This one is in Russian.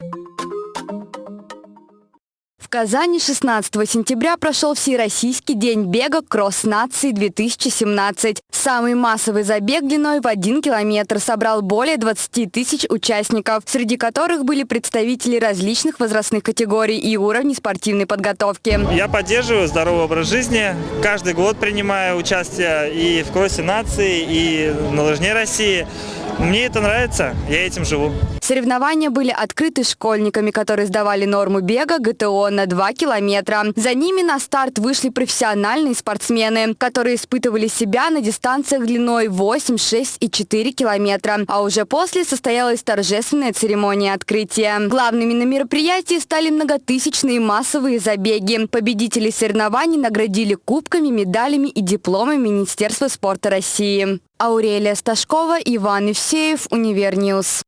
you В Казани 16 сентября прошел Всероссийский день бега «Кросс нации 2017». Самый массовый забег длиной в один километр собрал более 20 тысяч участников, среди которых были представители различных возрастных категорий и уровней спортивной подготовки. Я поддерживаю здоровый образ жизни. Каждый год принимаю участие и в кроссе нации, и на лыжне России. Мне это нравится, я этим живу. Соревнования были открыты школьниками, которые сдавали норму бега ГТО на 2 километра. За ними на старт вышли профессиональные спортсмены, которые испытывали себя на дистанциях длиной 8, 6 и 4 километра. А уже после состоялась торжественная церемония открытия. Главными на мероприятии стали многотысячные массовые забеги. Победителей соревнований наградили кубками, медалями и дипломами Министерства спорта России. Аурелия Сташкова, Иван Евсеев, Univer News.